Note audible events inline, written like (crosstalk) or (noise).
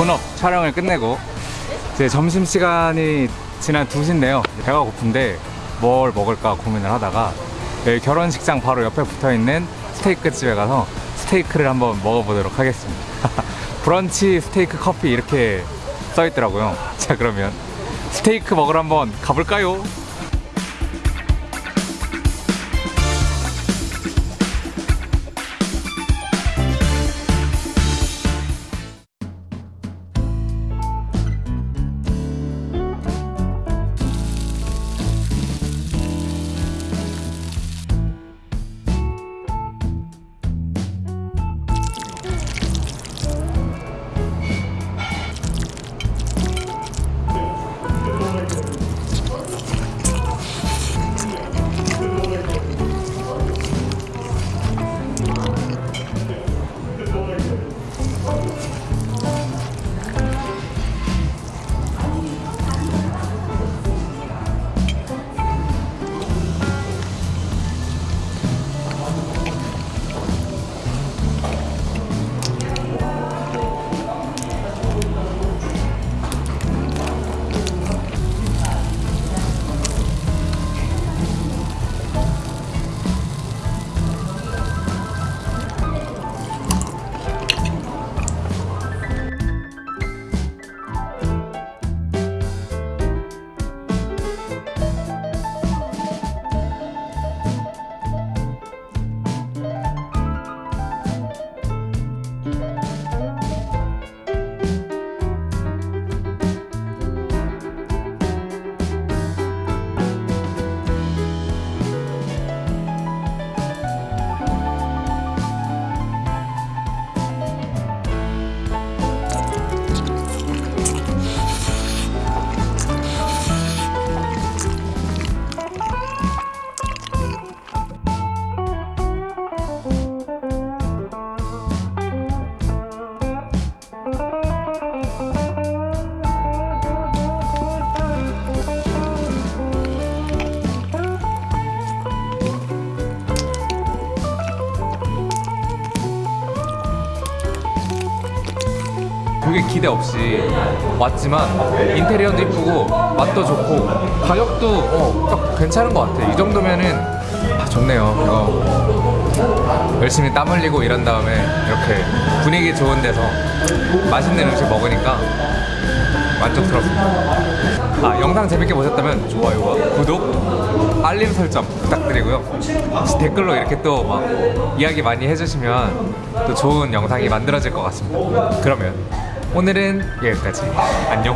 본업 촬영을 끝내고 이제 점심시간이 지난 2시인데요. 배가 고픈데 뭘 먹을까 고민을 하다가 결혼식장 바로 옆에 붙어있는 스테이크 집에 가서 스테이크를 한번 먹어보도록 하겠습니다. (laughs) 브런치 스테이크 커피 이렇게 써있더라고요. (laughs) 자 그러면 스테이크 먹으러 한번 가볼까요? 되게 기대 없이 왔지만 인테리어도 이쁘고 맛도 좋고 가격도 어, 딱 괜찮은 것 같아. 이 정도면은 아, 좋네요. 이거 열심히 땀 흘리고 일한 다음에 이렇게 분위기 좋은 데서 맛있는 음식 먹으니까 만족스럽습니다. 아 영상 재밌게 보셨다면 좋아요와 구독 알림 설정 부탁드리고요. 혹시 댓글로 이렇게 또 막 이야기 많이 해주시면 또 좋은 영상이 만들어질 것 같습니다. 그러면 오늘은 여기까지. 안녕